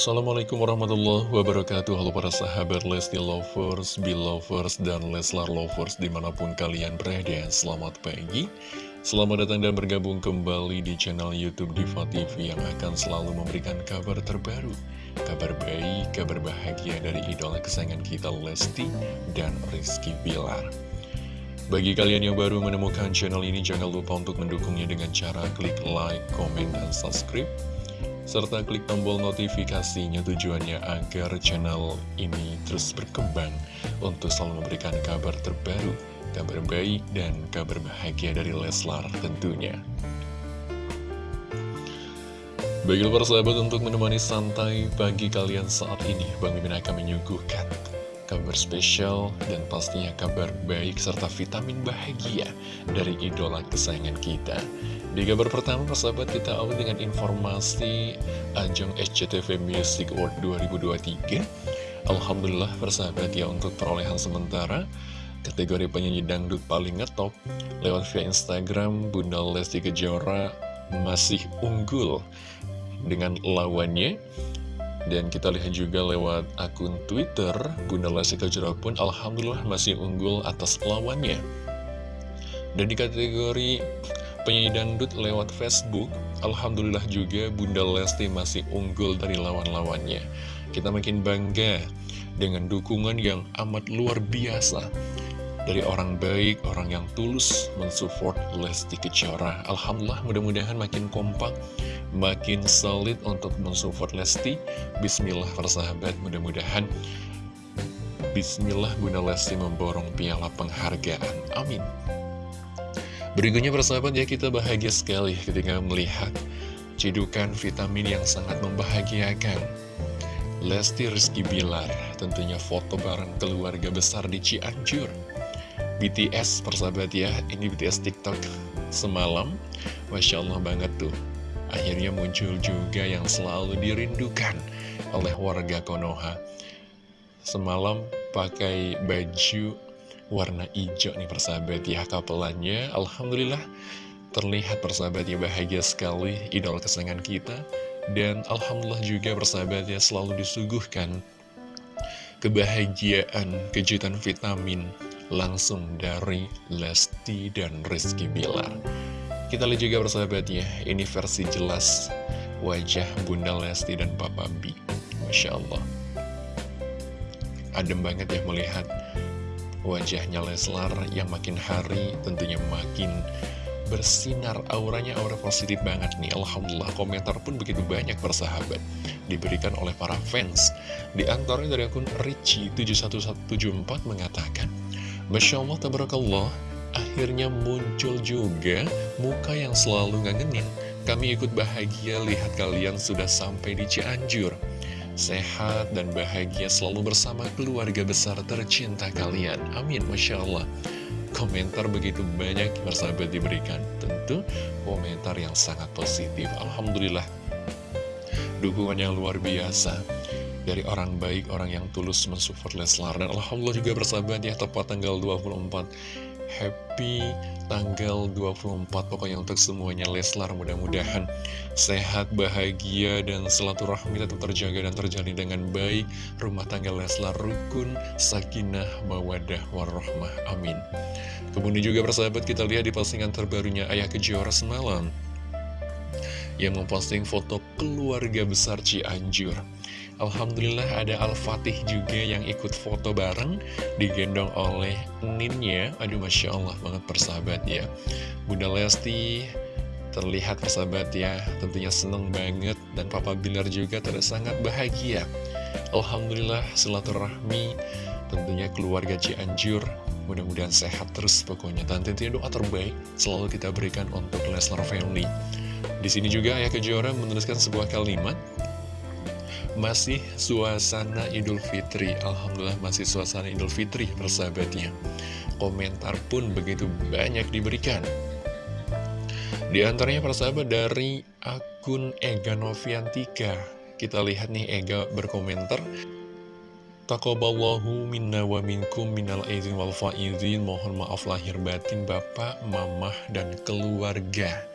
Assalamualaikum warahmatullahi wabarakatuh. Halo para sahabat Lesti Lovers, Belovers, dan Leslar Lovers di mana pun kalian berada. Selamat pagi. Selamat datang dan bergabung kembali di channel Youtube Diva TV Yang akan selalu memberikan kabar terbaru Kabar baik, kabar bahagia dari idola kesayangan kita Lesti dan Rizky Bilar. Bagi kalian yang baru menemukan channel ini, jangan lupa untuk mendukungnya dengan cara klik like, komen, dan subscribe serta klik tombol notifikasinya tujuannya agar channel ini terus berkembang untuk selalu memberikan kabar terbaru, kabar baik, dan kabar bahagia dari Leslar tentunya. Bagi para sahabat untuk menemani santai pagi kalian saat ini, Bang Mimin akan menyuguhkan kabar spesial dan pastinya kabar baik serta vitamin bahagia dari idola kesayangan kita. Di kabar pertama, persahabat, kita awal dengan informasi Ajang SCTV Music Award 2023. Alhamdulillah, persahabat, ya untuk perolehan sementara, kategori penyanyi dangdut paling ngetop, lewat via Instagram, Bunda Lesti Kejora masih unggul dengan lawannya. Dan kita lihat juga lewat akun Twitter, Bunda Lesti Kejora pun Alhamdulillah masih unggul atas lawannya. Dan di kategori penyanyi dangdut lewat Facebook, Alhamdulillah juga Bunda Lesti masih unggul dari lawan-lawannya. Kita makin bangga dengan dukungan yang amat luar biasa dari orang baik, orang yang tulus mensupport Lesti Kejora. Alhamdulillah mudah-mudahan makin kompak, makin solid untuk mensupport Lesti. Bismillah persahabat, mudah-mudahan Bismillah Bunda Lesti memborong piala penghargaan. Amin. Berikutnya persahabat ya kita bahagia sekali ketika melihat cedukan vitamin yang sangat membahagiakan. Lesti Rizky Bilar tentunya foto bareng keluarga besar di Cianjur. BTS persahabat ya, ini BTS TikTok semalam, Masya Allah banget tuh. Akhirnya muncul juga yang selalu dirindukan oleh warga Konoha. Semalam pakai baju warna hijau nih persahabat ya kapelannya. Alhamdulillah terlihat persahabat ya bahagia sekali idol kesenangan kita. Dan Alhamdulillah juga persahabat ya selalu disuguhkan kebahagiaan kejutan vitamin langsung dari Lesti dan Rizky Bilar kita lihat juga persahabat ya ini versi jelas wajah Bunda Lesti dan Papa B. Masya Allah. Adem banget ya melihat wajahnya Leslar yang makin hari tentunya makin bersinar. Auranya aura positif banget nih. Alhamdulillah komentar pun begitu banyak persahabat. Diberikan oleh para fans. Di antaranya dari akun Richie 71174 mengatakan Masya Allah tabarakallah akhirnya muncul juga muka yang selalu ngangenin kami ikut bahagia lihat kalian sudah sampai di Cianjur sehat dan bahagia selalu bersama keluarga besar tercinta kalian. Amin, Masya Allah. Komentar begitu banyak bersahabat diberikan. Tentu komentar yang sangat positif. Alhamdulillah. Dukungan yang luar biasa dari orang baik, orang yang tulus mensupport Leslar. Dan Alhamdulillah juga bersahabat ya, tepat tanggal 24 happy tanggal 24 pokoknya untuk semuanya Leslar mudah-mudahan sehat, bahagia, dan silaturahmi tetap terjaga dan terjalin dengan baik. Rumah tangga Leslar rukun, sakinah, mawadah, warahmah, amin. Kemudian juga persahabat kita lihat di postingan terbarunya Ayah Kejora semalam yang memposting foto keluarga besar Cianjur. Alhamdulillah ada Al-Fatih juga yang ikut foto bareng Digendong oleh Ninnya. Aduh Masya Allah banget persahabat ya. Bunda Lesti terlihat persahabat ya Tentunya seneng banget. Dan Papa Bilar juga terlihat sangat bahagia. Alhamdulillah silaturahmi Tentunya keluarga Cianjur. Mudah-mudahan sehat terus pokoknya. Dan tentunya doa terbaik selalu kita berikan untuk Leslar Family Di sini juga Ayah Kejora menuliskan sebuah kalimat. Masih suasana Idul Fitri. Alhamdulillah masih suasana Idul Fitri persahabatnya. Komentar pun begitu banyak diberikan. Di antaranya persahabat dari akun Ega Noviantika. Kita lihat nih Ega berkomentar. Takoballahu minna wa minkum minal aizin wal faizin. Mohon maaf lahir batin Bapak, Mamah, dan keluarga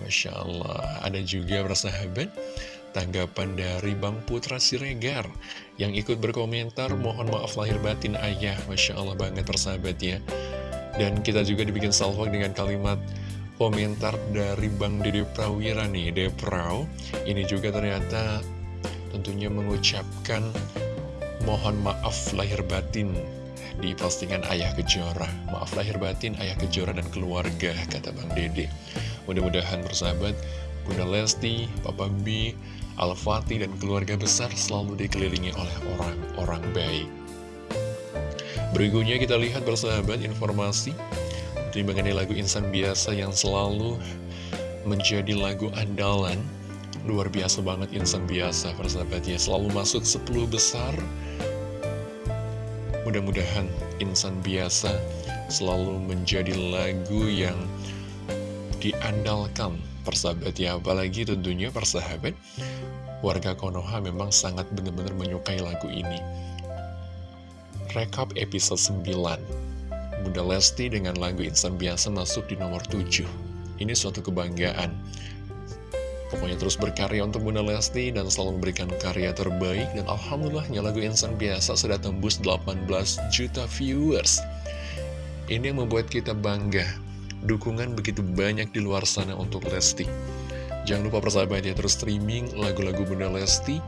Masya Allah Ada juga persahabat tanggapan dari Bang Putra Siregar yang ikut berkomentar mohon maaf lahir batin ayah Masya Allah banget persahabat ya dan kita juga dibikin salvo dengan kalimat komentar dari Bang Dede Prawira nih Deprau ini juga ternyata tentunya mengucapkan mohon maaf lahir batin di postingan Ayah Kejora. Maaf lahir batin Ayah Kejora dan keluarga, kata Bang Dede. Mudah-mudahan bersahabat, Bunda Lesti, Papa B, Al-Fatih, dan keluarga besar selalu dikelilingi oleh orang-orang baik. Berikutnya kita lihat bersahabat informasi. Mengenai lagu Insan Biasa yang selalu menjadi lagu andalan. Luar biasa banget Insan Biasa persahabat ya. Selalu masuk 10 besar. Mudah-mudahan insan biasa selalu menjadi lagu yang diandalkan. Persahabat ya Apalagi tentunya persahabat warga Konoha memang sangat benar-benar menyukai lagu ini. Rekap episode 9 Bunda Lesti dengan lagu Insan Biasa masuk di nomor 7 Ini suatu kebanggaan. Pokoknya terus berkarya untuk Bunda Lesti dan selalu memberikan karya terbaik Dan Alhamdulillahnya lagu Insan Biasa sudah tembus 18 juta viewers. Ini yang membuat kita bangga Dukungan begitu banyak di luar sana untuk Lesti. Jangan lupa persahabat ya terus streaming lagu-lagu Bunda Lesti.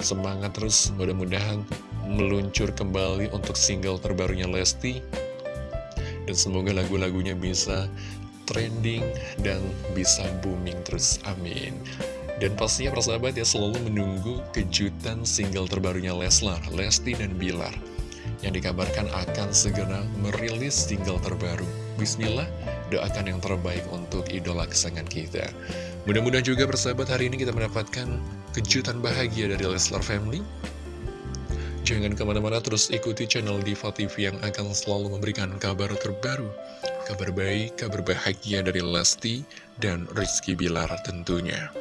Semangat terus mudah-mudahan meluncur kembali untuk single terbarunya Lesti. Dan semoga lagu-lagunya bisa trending dan bisa booming terus, amin. Dan pastinya persahabat ya selalu menunggu kejutan single terbarunya Leslar, Lesti dan Bilar yang dikabarkan akan segera merilis single terbaru. Bismillah, doakan yang terbaik untuk idola kesayangan kita. Mudah-mudahan juga persahabat hari ini kita mendapatkan kejutan bahagia dari Leslar Family. Jangan ke mana-mana terus ikuti channel Diva TV yang akan selalu memberikan kabar terbaru Kabar baik, kabar bahagia dari Lesti dan Rizky Bilar tentunya.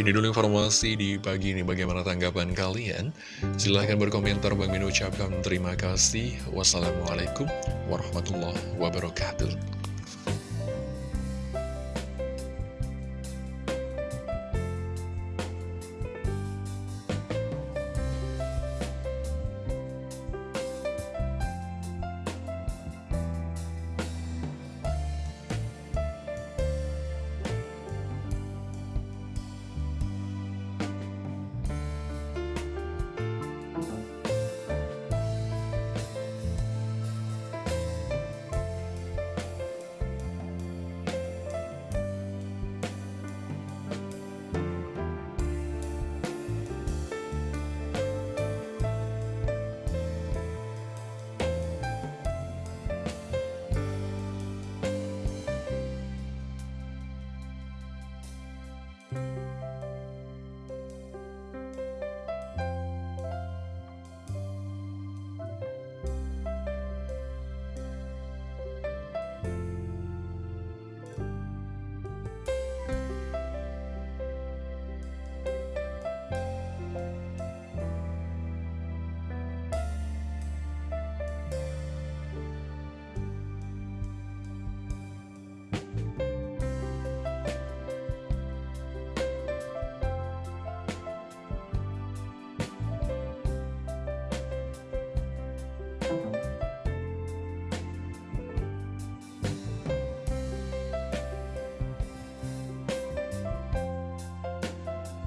Ini dulu informasi di pagi ini bagaimana tanggapan kalian. Silahkan berkomentar, Bang Min ucapkan terima kasih. Wassalamualaikum warahmatullahi wabarakatuh.